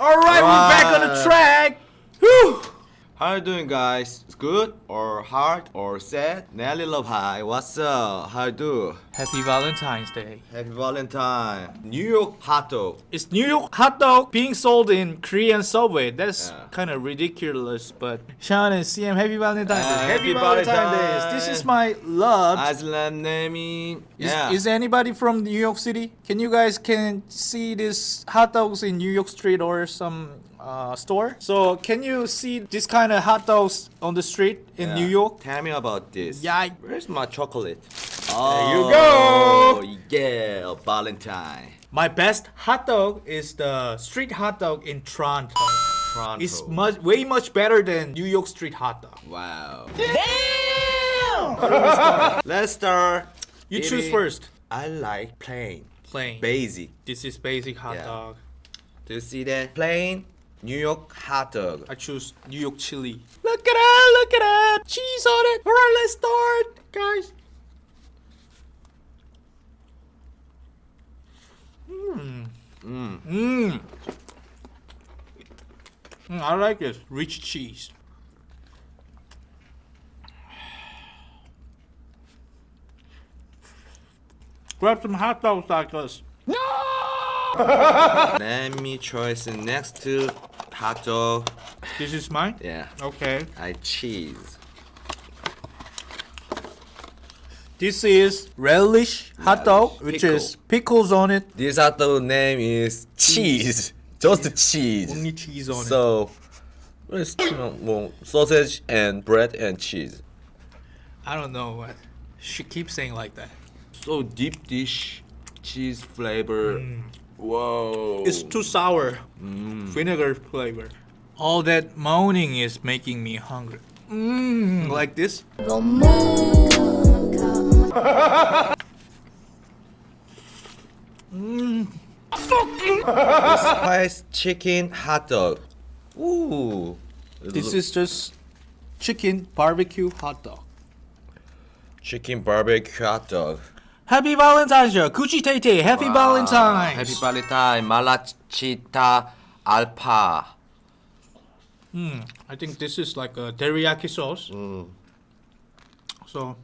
Alright, we're back on the track. How you doing guys? It's good or hard or sad? Nelly Love Hi, what's up? How you do? Happy Valentine's Day. Happy Valentine. New York hot dog. It's New York hot dog being sold in Korean subway. That's Yeah. kind of ridiculous, but Sean and CM, happy Valentine's Day. Uh, happy happy Valentine's Day. This is my love. Naming. Is, Yeah. is anybody from New York City? Can you guys can see this hot dogs in New York Street or some uh, store? So can you see this kind of hot dogs on the street in Yeah. New York? Tell me about this. Yeah. Where's my chocolate? There you Oh, go. Yeah, Valentine. My best hot dog is the street hot dog in Toronto. Toronto. It's much way much better than New York street hot dog. Wow. Damn! Let's start. You choose first. I like plain. Plain. Basic. This is basic hot Yeah. dog. Do you see that? Plain New York hot dog. I choose New York chili. Look at that! Look at that! Cheese on it. All right, let's start, guys. Mmm. Mm. Mmm. Mm, I like this rich cheese. Grab some hot dogs like No! Let me choose the next to hot dog. This is mine. Yeah. Okay. I cheese. This is relish hot dog, Relish, which pickle. is pickles on it. This hot dog name is cheese. Just cheese. Only cheese on it. So, it's you know, well, sausage and bread and cheese. I don't know what. She keeps saying like that. So deep dish, cheese flavor. Mm. Whoa. It's too sour. Mm. Vinegar flavor. All that moaning is making me hungry. Mmm, like this. Mm. spice chicken hot dog. Ooh. This is just chicken barbecue hot dog. chicken barbecue hot dog. Happy Valentine's Day, Gucci Tay Happy Valentine's. Happy Valentine, Malachita Alpa. Hmm, I think this is like a teriyaki sauce. Mm. So,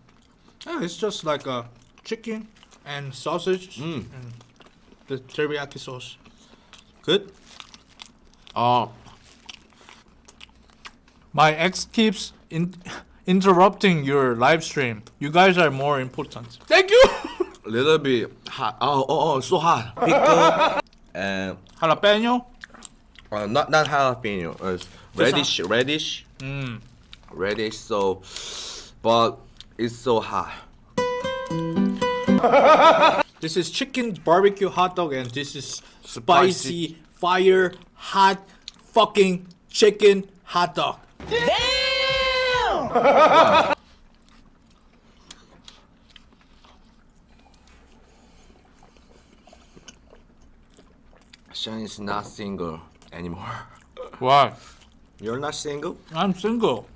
yeah, it's just like a chicken and sausage Mm. and the teriyaki sauce. Good. Oh, My ex keeps in interrupting your live stream. You guys are more important. Thank you. A little bit hot. Oh, oh, oh, so hot. Pickle and Jalapeno. uh, not not jalapeno. Uh, radish, radish, Mm. radish. So, but it's so hot. This is chicken barbecue hot dog, and this is Spicy. spicy fire hot fucking chicken hot dog. Sean is not single anymore. Why? You're not single? I'm single.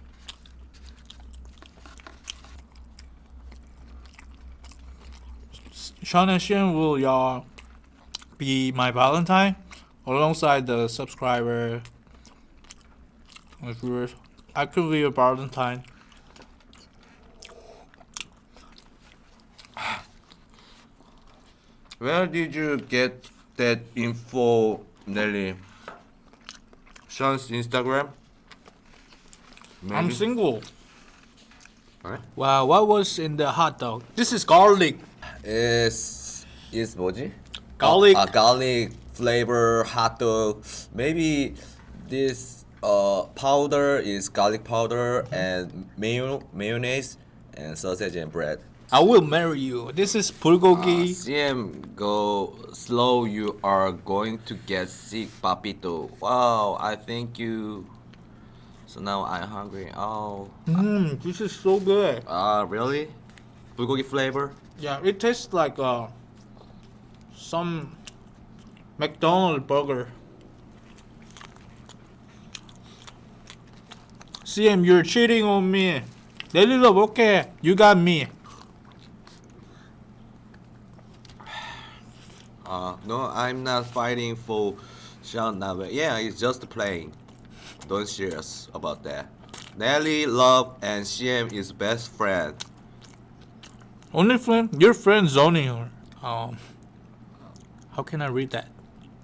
Sean and Shen will y'all be my Valentine alongside the subscriber and viewers. I could be a Valentine. Where did you get that info, Nelly? Sean's Instagram? I'm single. Wow, what was in the hot dog? This is garlic. Is is 뭐지? Garlic. A garlic flavor hot dog. Maybe this uh powder is garlic powder and mayo mayonnaise and sausage and bread. I will marry you. This is Uh, bulgogi. CM go slow. You are going to get sick, papito. Wow, I thank you. So now I'm hungry. Oh, Mmm, this is so good. uh, really? Bulgogi flavor? Yeah, it tastes like uh, some McDonald's burger. CM, you're cheating on me. Daily love, okay. You got me. Uh, no, I'm not fighting for Sean, nah, yeah, it's just playing. Don't serious about that. Nelly, Love, and CM is best friend. Only friend? Your friend zoning her. Um, how can I read that?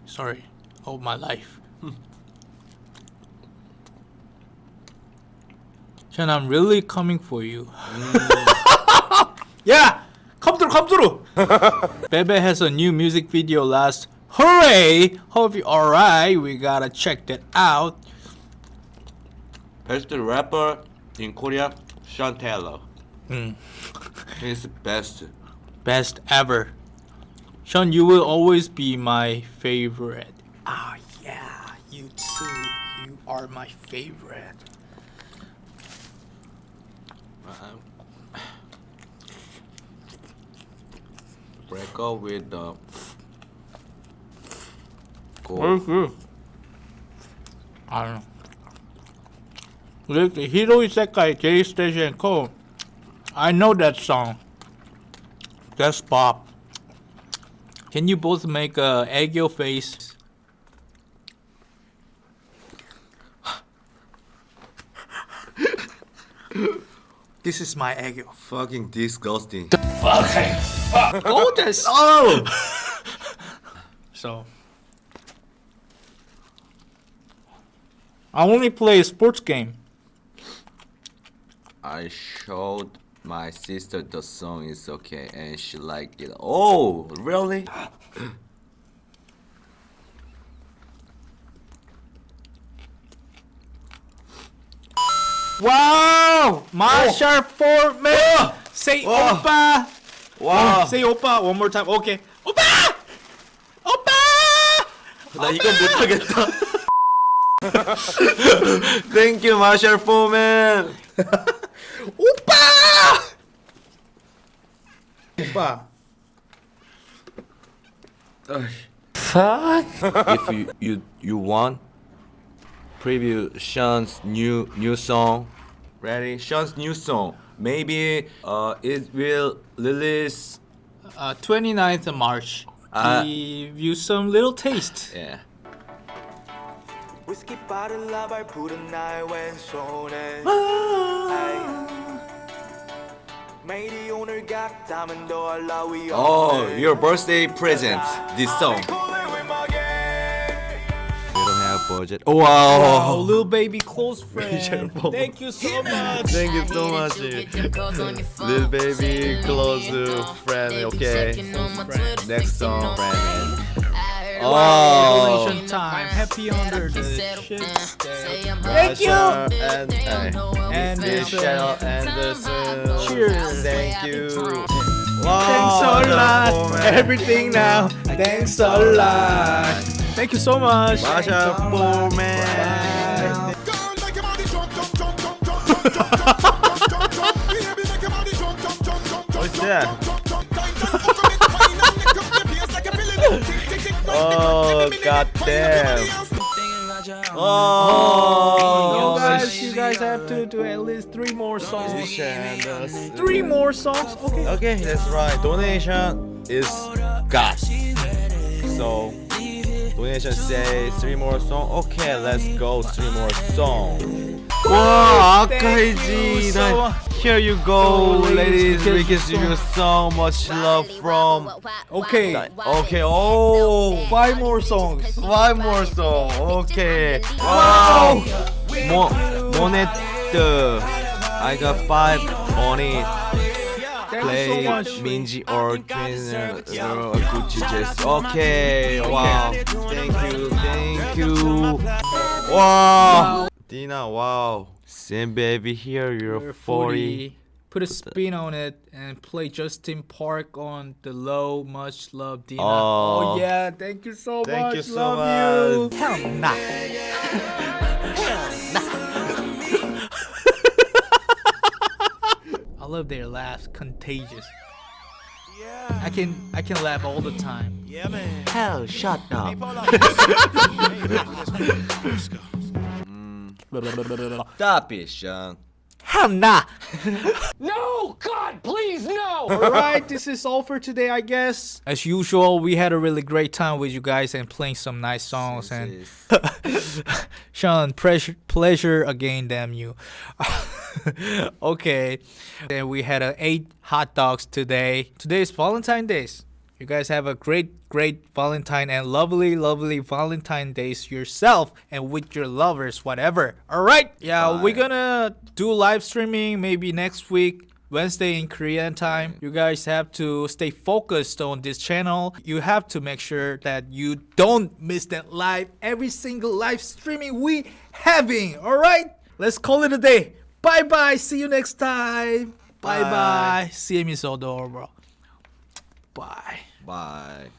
Sorry, all my life. Sean, I'm really coming for you. yeah, come through. Bebe has a new music video last. Hooray! Hope you alright. We gotta check that out. Best rapper in Korea, Sean Taylor. Hmm. He's the best. Best ever. Sean, you will always be my favorite. Ah, yeah, you too. You are my favorite. Break up with the. Very Go. good. I don't know. Look, the Hiro Isekai J Station Co. I know that song. That's Bob. Can you both make a egg face? this is my egg. Fucking disgusting. Gorgeous. Oh! oh! So I only play a sports game. I showed my sister the song is okay and she liked it. Oh, really? Wow! Marshall Foreman! Say Oh. oppa! Wow. Say oppa one more time. Okay. Oppa! Oppa! 나 이건 못하겠다. Thank you, Marshall Foreman. 오빠! 오빠. if you you you want preview Sean's new new song. Ready? Sean's new song. Maybe uh it will release. Uh, 29th of March. Uh, Give you some little taste. Yeah. 위스키 빠른 라발 부른 나의 왼손에 아이. 매일이 오늘 같다면 더할 나위 Oh, your birthday present. This song. We don't have budget. Oh wow. Oh, little baby close friend. Thank you so much. Thank you so much. Little baby, close friend, okay. Next song, friend. Oh. Congratulations time. Happy under the shit day. Thank you. And And this uh, channel Anderson. Cheers. Thank you. Wow. Thanks a lot. Foreman. Everything now. Thanks a lot. Thank you so much. Masha Foreman. What's that? Oh, goddamn. Oh, oh You guys, you guys have to do at least three more songs. Three more songs. Okay. Okay, that's right. Donation is God. So donation say three more song. Okay, let's go three more song. Wow, Thank so Akaiji, here you go, ladies. ladies, We thank you give you so much love from. Okay. Okay, oh, Five more songs. five more songs. Okay. Wow. Mo Monet. Uh, I got five on it. Thank play you so much. Minji or trainer uh, Gucci just okay wow thank you thank you wow Dina wow Sam baby here you're You're 40 Put a spin on it and play Justin Park on the low. Much love, Dina. Oh. Oh, yeah, thank you so Thank much. Thank you so love much. you. Hell nah. I love their laughs, contagious. Yeah. I can I can laugh all the time. hell shut up stop it Sean Hannah. No! God, please, no! Alright, this is all for today, I guess. As usual, we had a really great time with you guys and playing some nice songs. And Sean, pleasure, pleasure again, damn you. okay, then we had uh, eight hot dogs today. Today is Valentine's Days. You guys have a great, great Valentine and lovely, lovely Valentine days yourself and with your lovers, whatever. All right, yeah, we're gonna do live streaming maybe next week. Wednesday in Korean time. You guys have to stay focused on this channel. You have to make sure that you don't miss that live every single live streaming we having. All right, let's call it a day. Bye bye. See you next time. Bye bye. Bye. See you, Miss Odor, bro. Bye. Bye.